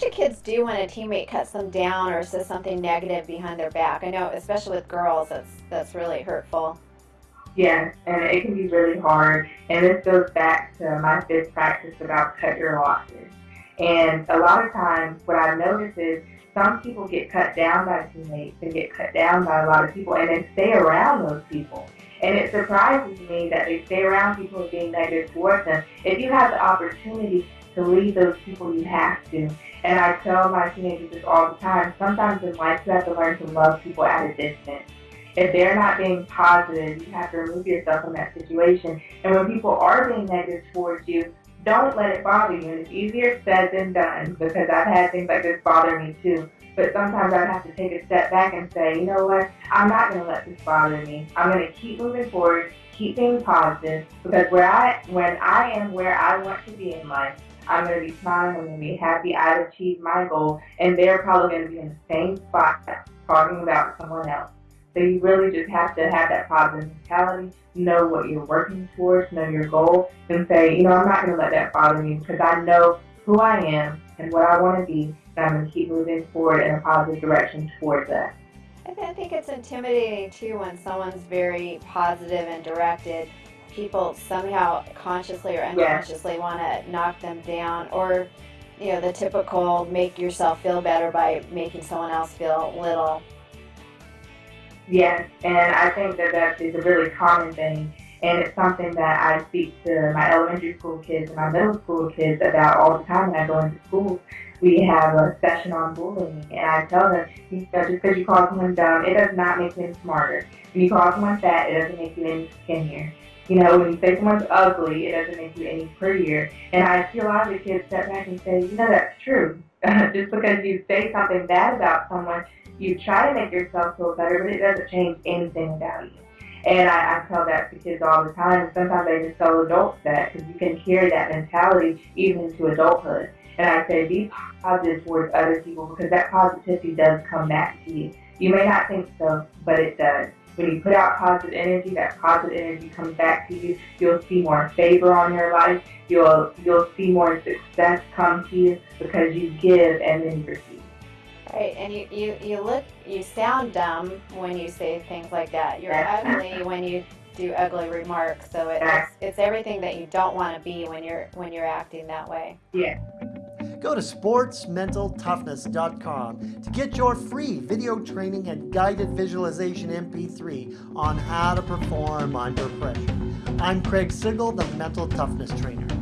do kids do when a teammate cuts them down or says something negative behind their back? I know, especially with girls, that's that's really hurtful. Yeah, and it can be really hard. And this goes back to my fifth practice about cut your losses. And a lot of times, what I've noticed is some people get cut down by teammates and get cut down by a lot of people and then stay around those people. And it surprises me that they stay around people being negative towards them. If you have the opportunity to leave those people, you have to. And I tell my teenagers this all the time. Sometimes in life, you have to learn to love people at a distance. If they're not being positive, you have to remove yourself from that situation. And when people are being negative towards you, don't let it bother you. It's easier said than done because I've had things like this bother me too. But sometimes I'd have to take a step back and say, you know what, I'm not going to let this bother me. I'm going to keep moving forward, keep being positive because where I, when I am where I want to be in life, I'm going to be smiling, I'm going to be happy, I've achieved my goal, and they're probably going to be in the same spot talking about someone else. So you really just have to have that positive mentality, know what you're working towards, know your goal, and say, you know, I'm not going to let that bother me because I know who I am and what I want to be, and I'm going to keep moving forward in a positive direction towards that. I think it's intimidating too when someone's very positive and directed. People somehow consciously or unconsciously want to knock them down, or you know, the typical make yourself feel better by making someone else feel little. Yes, and I think that that is a really common thing. And it's something that I speak to my elementary school kids and my middle school kids about all the time when I go into schools. We have a session on bullying, and I tell them, you know, just because you call someone dumb, it does not make them smarter. When you call someone fat, it doesn't make you any skinnier. You know, when you say someone's ugly, it doesn't make you any prettier. And I see a lot of the kids step back and say, you know, that's true. just because you say something bad about someone, you try to make yourself feel better, but it doesn't change anything about you. And I, I tell that to kids all the time. Sometimes I just tell adults that because you can carry that mentality even into adulthood. And I say be positive towards other people because that positivity does come back to you. You may not think so, but it does. When you put out positive energy, that positive energy comes back to you. You'll see more favor on your life. You'll you'll see more success come to you because you give and then you receive. Right, and you, you, you look, you sound dumb when you say things like that. You're ugly when you do ugly remarks. So it's, it's everything that you don't want to be when you're when you're acting that way. Yeah. Go to sportsmentaltoughness.com to get your free video training and guided visualization MP3 on how to perform under pressure. I'm Craig Sigl, the Mental Toughness Trainer.